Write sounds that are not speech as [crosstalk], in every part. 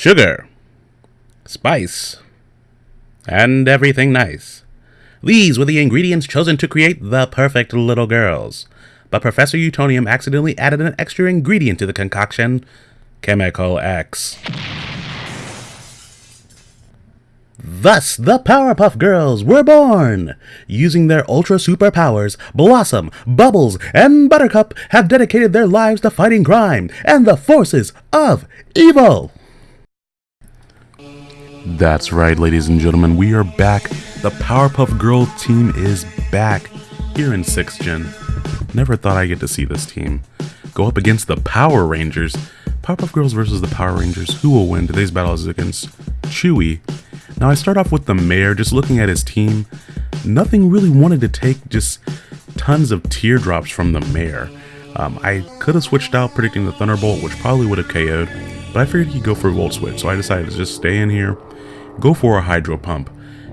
sugar, spice, and everything nice. These were the ingredients chosen to create the perfect little girls. But Professor Utonium accidentally added an extra ingredient to the concoction Chemical X. Thus, the Powerpuff Girls were born! Using their ultra superpowers, Blossom, Bubbles, and Buttercup have dedicated their lives to fighting crime and the forces of evil! That's right, ladies and gentlemen, we are back. The Powerpuff Girl team is back here in 6th Gen. Never thought I'd get to see this team go up against the Power Rangers. Powerpuff Girls versus the Power Rangers. Who will win? Today's battle is against Chewie. Now I start off with the mayor, just looking at his team. Nothing really wanted to take just tons of teardrops from the mayor. Um, I could have switched out predicting the Thunderbolt, which probably would have KO'd, but I figured he'd go for a Volt Switch, so I decided to just stay in here, go for a Hydro Pump,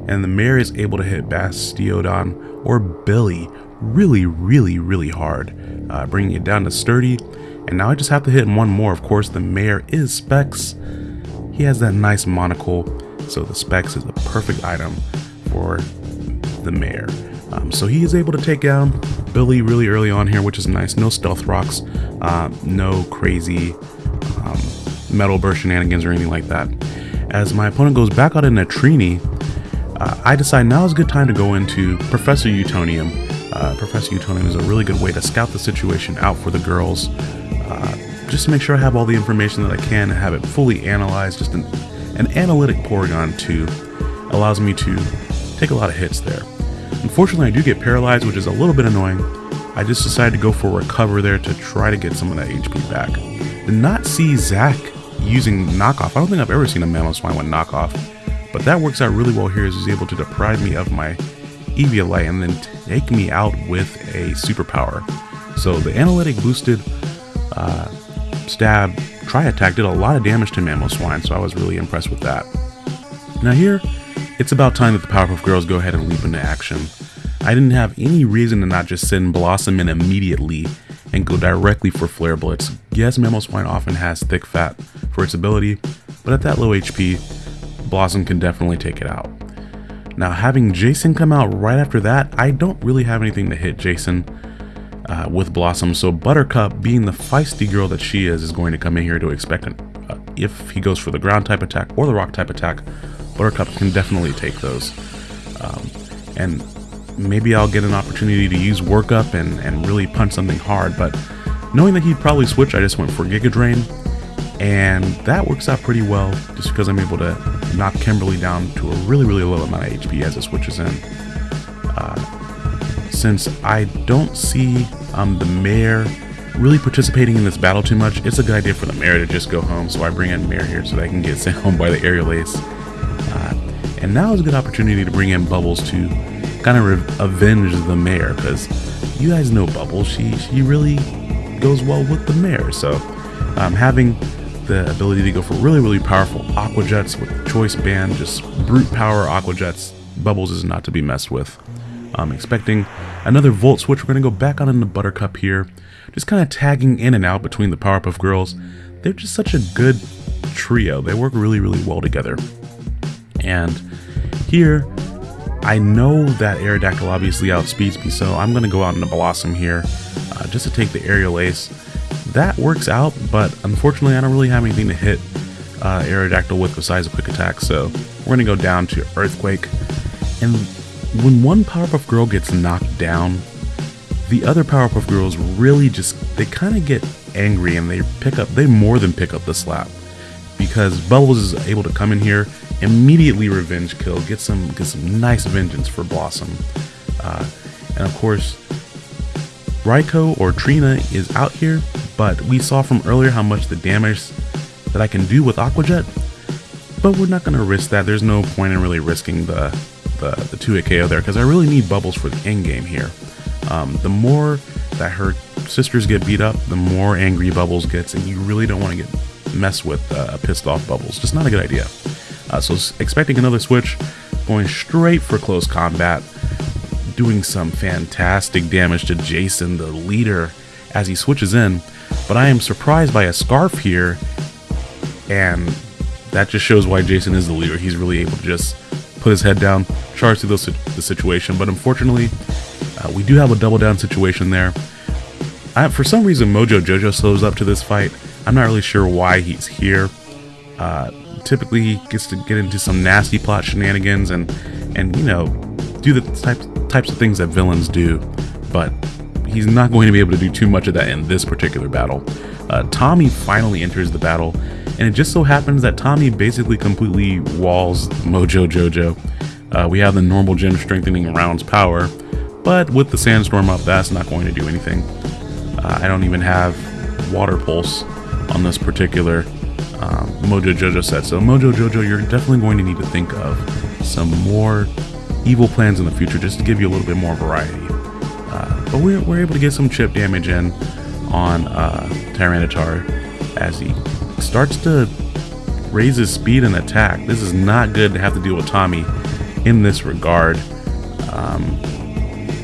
and the mayor is able to hit Bastiodon or Billy really, really, really hard, uh, bringing it down to Sturdy, and now I just have to hit one more. Of course, the mayor is Specs. He has that nice monocle, so the Specs is the perfect item for the mayor. Um, so he is able to take down Billy really early on here, which is nice. No stealth rocks, uh, no crazy um, metal burst shenanigans or anything like that. As my opponent goes back out into Trini, uh, I decide now is a good time to go into Professor Utonium. Uh, Professor Utonium is a really good way to scout the situation out for the girls, uh, just to make sure I have all the information that I can and have it fully analyzed. Just an, an analytic Porygon 2 allows me to take a lot of hits there. Unfortunately, I do get paralyzed, which is a little bit annoying. I just decided to go for a recover there to try to get some of that HP back. Did not see Zach using knockoff. I don't think I've ever seen a Mamoswine with knockoff, but that works out really well here as he's able to deprive me of my Eviolite and then take me out with a superpower. So the analytic boosted uh, stab tri attack did a lot of damage to Mamoswine, so I was really impressed with that. Now here, it's about time that the Powerpuff Girls go ahead and leap into action. I didn't have any reason to not just send Blossom in immediately and go directly for Flare Blitz. Yes, swine often has thick fat for its ability, but at that low HP, Blossom can definitely take it out. Now having Jason come out right after that, I don't really have anything to hit Jason uh, with Blossom, so Buttercup, being the feisty girl that she is, is going to come in here to expect an, uh, if he goes for the ground type attack or the rock type attack, Buttercup can definitely take those. Um, and maybe I'll get an opportunity to use workup and, and really punch something hard, but knowing that he'd probably switch, I just went for Giga Drain, and that works out pretty well just because I'm able to knock Kimberly down to a really, really low amount of HP as it switches in. Uh, since I don't see um, the mayor really participating in this battle too much, it's a good idea for the mayor to just go home, so I bring in mayor here so that I can get [laughs] sent home by the aerial ace. Uh, and now is a good opportunity to bring in Bubbles to kind of avenge the mayor, because you guys know Bubbles, she, she really goes well with the mayor, so um, having the ability to go for really, really powerful Aqua Jets with Choice Band, just brute power Aqua Jets. Bubbles is not to be messed with. I'm expecting another Volt Switch. We're going to go back on into Buttercup here. Just kind of tagging in and out between the Powerpuff Girls. They're just such a good trio. They work really, really well together. And here, I know that Aerodactyl obviously outspeeds me, so I'm going to go out into Blossom here uh, just to take the Aerial Ace that works out, but unfortunately I don't really have anything to hit uh, Aerodactyl with besides a quick attack, so we're going to go down to Earthquake. And when one Powerpuff Girl gets knocked down, the other Powerpuff Girls really just, they kind of get angry and they pick up, they more than pick up the slap. Because Bubbles is able to come in here, immediately revenge kill, get some, get some nice vengeance for Blossom. Uh, and of course, Raikou or Trini is out here, but we saw from earlier how much the damage that I can do with Aqua Jet, but we're not going to risk that. There's no point in really risking the, the, the 2-hit KO there, because I really need Bubbles for the end game here. Um, the more that her sisters get beat up, the more angry Bubbles gets, and you really don't want to get messed with uh, pissed off Bubbles. Just not a good idea. Uh, so expecting another switch, going straight for close combat, doing some fantastic damage to Jason, the leader, as he switches in. But I am surprised by a scarf here, and that just shows why Jason is the leader. He's really able to just put his head down, charge through the, situation. But unfortunately, uh, we do have a double down situation there. I, for some reason, Mojo Jojo slows up to this fight. I'm not really sure why he's here. Uh, typically, he gets to get into some nasty plot shenanigans and, and you know, do the types types of things that villains do. But he's not going to be able to do too much of that in this particular battle. Uh, Tommy finally enters the battle, and it just so happens that Tommy basically completely walls Mojo Jojo. Uh, we have the normal gem strengthening rounds power, but with the sandstorm up, that's not going to do anything. Uh, I don't even have water pulse on this particular um, Mojo Jojo set, so Mojo Jojo, you're definitely going to need to think of some more evil plans in the future just to give you a little bit more variety. Uh, but we're, we're able to get some chip damage in on uh, Tyranitar as he starts to raise his speed and attack. This is not good to have to deal with Tommy in this regard. Um,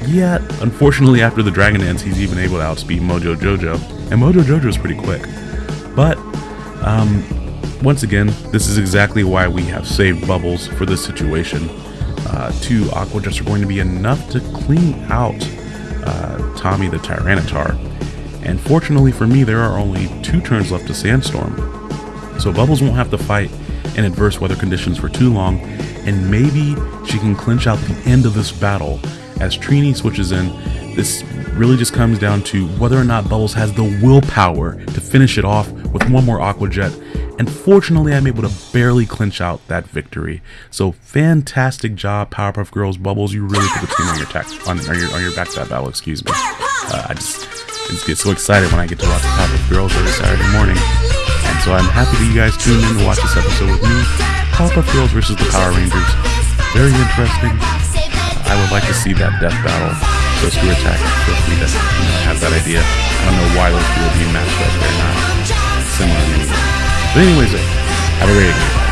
yet, unfortunately, after the Dragon Dance, he's even able to outspeed Mojo Jojo. And Mojo Jojo is pretty quick. But, um, once again, this is exactly why we have saved Bubbles for this situation. Uh, two Aqua Jets are going to be enough to clean out uh, Tommy the Tyranitar. And fortunately for me, there are only two turns left to Sandstorm. So Bubbles won't have to fight in adverse weather conditions for too long, and maybe she can clinch out the end of this battle as Trini switches in. This really just comes down to whether or not Bubbles has the willpower to finish it off with one more Aqua Jet and fortunately I'm able to barely clinch out that victory. So fantastic job Powerpuff Girls Bubbles, you really put the team on your, tech, on, on, your, on your back that battle, excuse me. Uh, I just, just get so excited when I get to watch Powerpuff Girls every Saturday morning. And so I'm happy that you guys tuned in to watch this episode with me. Powerpuff Girls versus the Power Rangers. Very interesting. Uh, I would like to see that death battle. So ScrewAttack, feel free to you know, have that idea. I don't know why those two are being matched up. They're not similar in any. But anyways, have a great day.